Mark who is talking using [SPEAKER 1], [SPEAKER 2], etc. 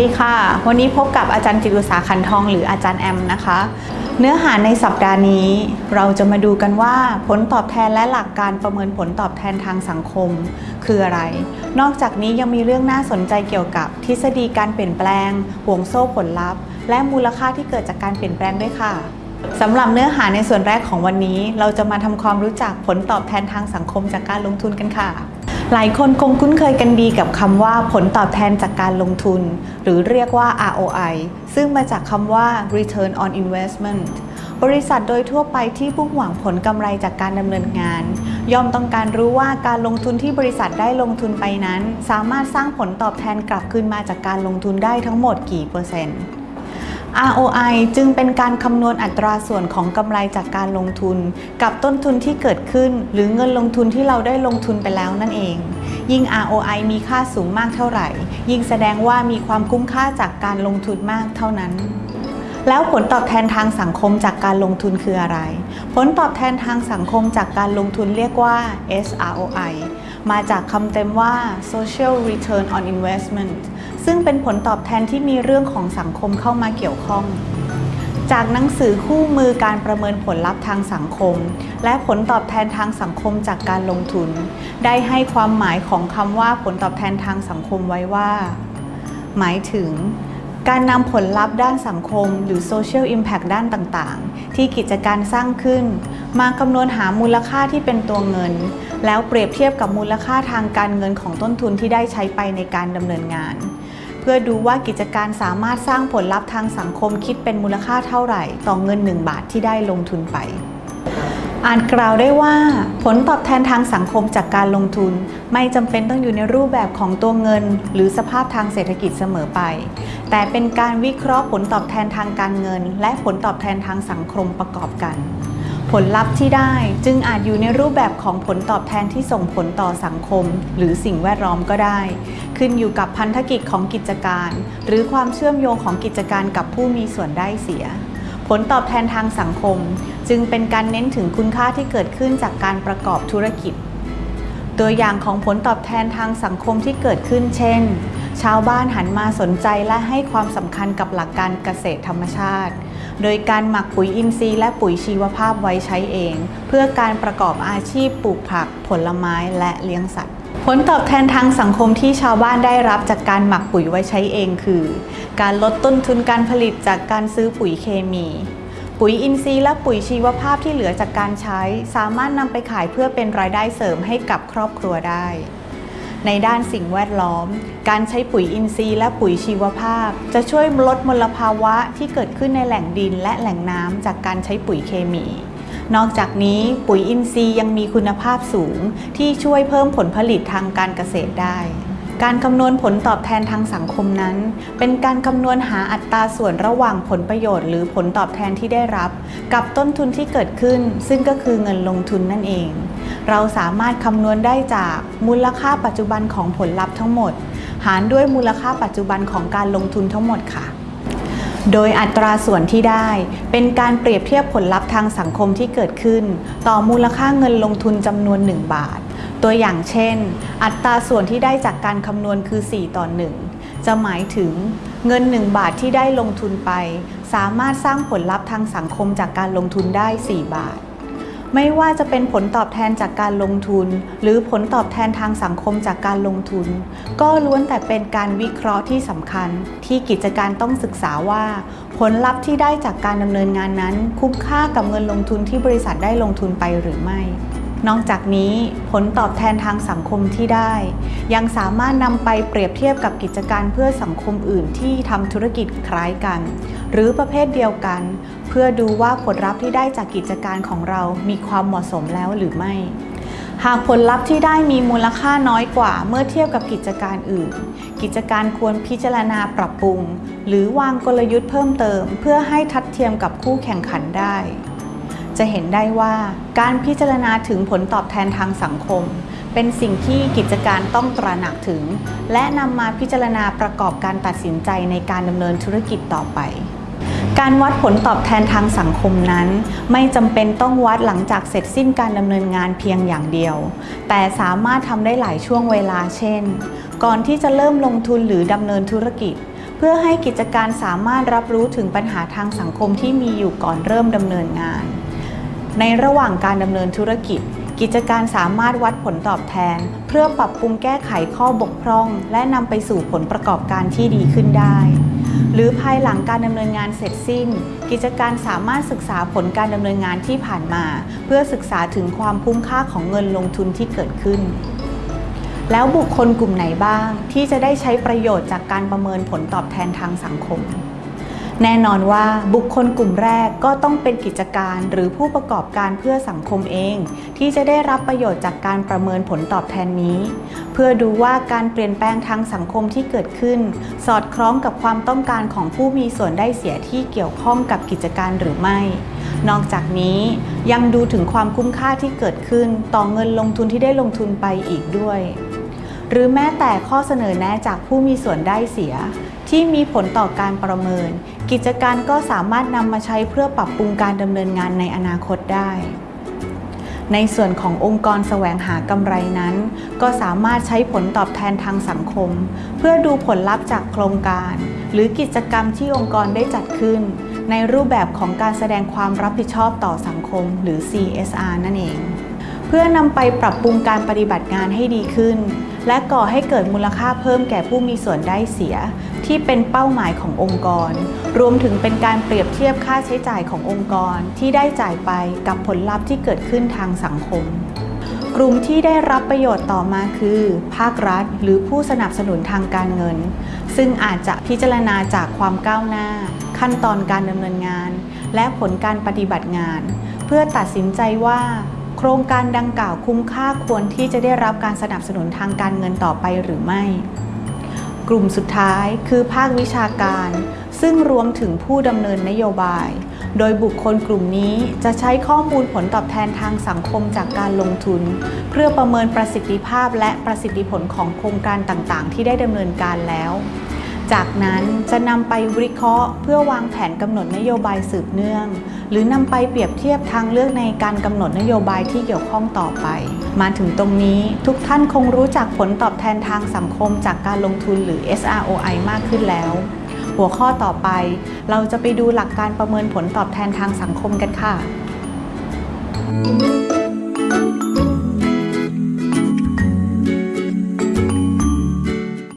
[SPEAKER 1] ดีค่ะ วันนี้พบกับอาจารย์จิตุสาขันทองหรืออาจารย์แอมนะคะ เนื้อหาในสัปดาห์นี้ เราจะมาดูกันว่าผลตอบแทนและหลักการประเมินผลตอบแทนทางสังคม คืออะไร นอกจากนี้ยังมีเรื่องน่าสนใจเกี่ยวกับ ทฤษฎีการเปลี่ยนแปลงห่วงโซ่ผลลัพธ์ และมูลค่าที่เกิดจากการเปลี่ยนแปลงด้วยค่ะสำหรับเนื้อหาในส่วนแรกของวันนี้ เราจะมาทำความรู้จักผลตอบแทนทางสังคมจากการลงทุนกันค่ะ หลายคนคงคุ้นเคยกันดีกับคำว่าผลตอบแทนจากการลงทุน หรือเรียกว่า ROI ซึ่งมาจากคำว่า Return on Investment บริษัทโดยทั่วไปที่พุ่งหวังผลกำไรจากการดำเนินงาน ย่อมต้องการรู้ว่าการลงทุนที่บริษัทได้ลงทุนไปนั้น สามารถสร้างผลตอบแทนกลับคืนมาจากการลงทุนได้ทั้งหมดกี่เปอร์เซ็นต์ ROI จึงเป็นการคำนวณอัตราส่วนของกำไรจากการลงทุน กับต้นทุนที่เกิดขึ้น หรือเงินลงทุนที่เราได้ลงทุนไปแล้วนั่นเอง ยิ่ง ROI มีค่าสูงมากเท่าไหร่ ยิ่งแสดงว่ามีความคุ้มค่าจากการลงทุนมากเท่านั้นแล้วผลตอบแทนทางสังคมจากการลงทุนคืออะไร ผลตอบแทนทางสังคมจากการลงทุนเรียกว่า SROI มาจากคำเต็มว่า Social Return on Investment ซึ่งเป็นผลตอบแทนที่มีเรื่องของสังคมเข้ามาเกี่ยวข้อง จากหนังสือคู่มือการประเมินผลลัพธ์ทางสังคม และผลตอบแทนทางสังคมจากการลงทุน ได้ให้ความหมายของคำว่าผลตอบแทนทางสังคมไว้ว่า หมายถึงการนำผลลัพธ์ด้านสังคม หรือ Social Impact ด้านต่างๆ ที่กิจการสร้างขึ้น มาคำนวณหามูลค่าที่เป็นตัวเงิน แล้วเปรียบเทียบกับมูลค่าทางการเงินของต้นทุนที่ได้ใช้ไปในการดำเนินงาน เพื่อดูว่ากิจการสามารถสร้างผลลัพธ์ทางสังคมคิดเป็นมูลค่าเท่าไหร่ ต่อเงิน 1 บาทที่ได้ลงทุนไปอาจกล่าวได้ว่า ผลตอบแทนทางสังคมจากการลงทุน ไม่จำเป็นต้องอยู่ในรูปแบบของตัวเงิน หรือสภาพทางเศรษฐกิจเสมอไป แต่เป็นการวิเคราะห์ผลตอบแทนทางการเงิน และผลตอบแทนทางสังคมประกอบกัน ผลลัพธ์ที่ได้จึงอาจอยู่ในรูปแบบของผลตอบแทนที่ส่งผลต่อสังคม หรือสิ่งแวดล้อมก็ได้ ขึ้นอยู่กับพันธกิจของกิจการ หรือความเชื่อมโยงของกิจการกับผู้มีส่วนได้เสีย ผลตอบแทนทางสังคม จึงเป็นการเน้นถึงคุณค่าที่เกิดขึ้นจากการประกอบธุรกิจ ตัวอย่างของผลตอบแทนทางสังคมที่เกิดขึ้นเช่น ชาวบ้านหันมาสนใจและให้ความสำคัญกับหลักการเกษตรธรรมชาติ โดยการหมักปุ๋ยอินทรีย์และปุ๋ยชีวภาพไว้ใช้เอง เพื่อการประกอบอาชีพปลูกผัก ผลไม้และเลี้ยงสัตว์ ผลตอบแทนทางสังคมที่ชาวบ้านได้รับจากการหมักปุ๋ยไว้ใช้เองคือ การลดต้นทุนการผลิตจากการซื้อปุ๋ยเคมี ปุ๋ยอินทรีย์และปุ๋ยชีวภาพที่เหลือจากการใช้ สามารถนำไปขายเพื่อเป็นรายได้เสริมให้กับครอบครัวได้ ในด้านสิ่งแวดล้อม การใช้ปุ๋ยอินทรีย์และปุ๋ยชีวภาพ จะช่วยลดมลภาวะที่เกิดขึ้นในแหล่งดินและแหล่งน้ำจากการใช้ปุ๋ยเคมี นอกจากนี้ปุ๋ยอินทรีย์ยังมีคุณภาพสูง ที่ช่วยเพิ่มผลผลิตทางการเกษตรได้การคำนวณผลตอบแทนทางสังคมนั้น เป็นการคำนวณหาอัตราส่วนระหว่างผลประโยชน์หรือผลตอบแทนที่ได้รับ กับต้นทุนที่เกิดขึ้น ซึ่งก็คือเงินลงทุนนั่นเอง เราสามารถคำนวณได้จากมูลค่าปัจจุบันของผลลัพธ์ทั้งหมด หารด้วยมูลค่าปัจจุบันของการลงทุนทั้งหมดค่ะ โดยอัตราส่วนที่ได้ เป็นการเปรียบเทียบผลลัพธ์ทางสังคมที่เกิดขึ้น ต่อมูลค่าเงินลงทุนจำนวน 1 บาท ตัวอย่างเช่น อัตราส่วนที่ได้จากการคำนวณคือ 4 ต่อ 1 จะหมายถึงเงิน 1 บาทที่ได้ลงทุนไป สามารถสร้างผลลัพธ์ทางสังคมจากการลงทุนได้ 4 บาท ไม่ว่าจะเป็นผลตอบแทนจากการลงทุน หรือผลตอบแทนทางสังคมจากการลงทุน ก็ล้วนแต่เป็นการวิเคราะห์ที่สำคัญ ที่กิจการต้องศึกษาว่า ผลลัพธ์ที่ได้จากการดำเนินงานนั้น คุ้มค่ากับเงินลงทุนที่บริษัทได้ลงทุนไปหรือไม่ นอกจากนี้ผลตอบแทนทางสังคมที่ได้ ยังสามารถนำไปเปรียบเทียบกับกิจการเพื่อสังคมอื่นที่ทำธุรกิจคล้ายกัน หรือประเภทเดียวกัน เพื่อดูว่าผลลัพธ์ที่ได้จากกิจการของเรามีความเหมาะสมแล้วหรือไม่ หากผลลัพธ์ที่ได้มีมูลค่าน้อยกว่าเมื่อเทียบกับกิจการอื่น กิจการควรพิจารณาปรับปรุง หรือวางกลยุทธ์เพิ่มเติม เพื่อให้ทัดเทียมกับคู่แข่งขันได้ จะเห็นได้ว่าการพิจารณาถึงผลตอบแทนทางสังคม เป็นสิ่งที่กิจการต้องตระหนักถึง และนำมาพิจารณาประกอบการตัดสินใจในการดำเนินธุรกิจต่อไปการวัดผลตอบแทนทางสังคมนั้น ไม่จำเป็นต้องวัดหลังจากเสร็จสิ้นการดำเนินงานเพียงอย่างเดียว แต่สามารถทำได้หลายช่วงเวลาเช่น ก่อนที่จะเริ่มลงทุนหรือดำเนินธุรกิจ เพื่อให้กิจการสามารถรับรู้ถึงปัญหาทางสังคมที่มีอยู่ก่อนเริ่มดำเนินงาน ในระหว่างการดำเนินธุรกิจ กิจการสามารถวัดผลตอบแทน เพื่อปรับปรุงแก้ไขข้อบกพร่อง และนำไปสู่ผลประกอบการที่ดีขึ้นได้ หรือภายหลังการดำเนินงานเสร็จสิ้น กิจการสามารถศึกษาผลการดำเนินงานที่ผ่านมา เพื่อศึกษาถึงความคุ้มค่าของเงินลงทุนที่เกิดขึ้นแล้วบุคคลกลุ่มไหนบ้างที่จะได้ใช้ประโยชน์จากการประเมินผลตอบแทนทางสังคม แน่นอนว่าบุคคลกลุ่มแรกก็ต้องเป็นกิจการหรือผู้ประกอบการเพื่อสังคมเอง ที่จะได้รับประโยชน์จากการประเมินผลตอบแทนนี้ เพื่อดูว่าการเปลี่ยนแปลงทางสังคมที่เกิดขึ้น สอดคล้องกับความต้องการของผู้มีส่วนได้เสียที่เกี่ยวข้องกับกิจการหรือไม่ นอกจากนี้ยังดูถึงความคุ้มค่าที่เกิดขึ้นต่อเงินลงทุนที่ได้ลงทุนไปอีกด้วย หรือแม้แต่ข้อเสนอแนะจากผู้มีส่วนได้เสีย ที่มีผลต่อการประเมิน กิจการก็สามารถนำมาใช้เพื่อปรับปรุงการดำเนินงานในอนาคตได้ ในส่วนขององค์กรแสวงหากำไรนั้น ก็สามารถใช้ผลตอบแทนทางสังคม เพื่อดูผลลัพธ์จากโครงการ หรือกิจกรรมที่องค์กรได้จัดขึ้น ในรูปแบบของการแสดงความรับผิดชอบต่อสังคม หรือ CSR นั่นเอง เพื่อนำไปปรับปรุงการปฏิบัติงานให้ดีขึ้น และก่อให้เกิดมูลค่าเพิ่มแก่ผู้มีส่วนได้เสีย ที่เป็นเป้าหมายขององค์กร รวมถึงเป็นการเปรียบเทียบค่าใช้จ่ายขององค์กรที่ได้จ่ายไปกับผลลัพธ์ที่เกิดขึ้นทางสังคมกลุ่มที่ได้รับประโยชน์ต่อมาคือ ภาครัฐ หรือผู้สนับสนุนทางการเงิน ซึ่งอาจจะพิจารณาจากความก้าวหน้า ขั้นตอนการดำเนินงาน และผลการปฏิบัติงาน เพื่อตัดสินใจว่า โครงการดังกล่าวคุ้มค่าควรที่จะได้รับการสนับสนุนทางการเงินต่อไปหรือไม่ กลุ่มสุดท้ายคือภาควิชาการ ซึ่งรวมถึงผู้ดำเนินนโยบาย โดยบุคคลกลุ่มนี้จะใช้ข้อมูลผลตอบแทนทางสังคมจากการลงทุน เพื่อประเมินประสิทธิภาพและประสิทธิผลของโครงการต่างๆ ที่ได้ดำเนินการแล้วจากนั้นจะนำไปวิเคราะห์ เพื่อวางแผนกำหนดนโยบายสืบเนื่อง หรือนำไปเปรียบเทียบทางเลือกในการกำหนดนโยบายที่เกี่ยวข้องต่อไป มาถึงตรงนี้ทุกท่านคงรู้จักผลตอบแทนทางสังคมจากการลงทุนหรือ SROI มากขึ้นแล้ว หัวข้อต่อไป เราจะไปดูหลักการประเมินผลตอบแทนทางสังคมกันค่ะ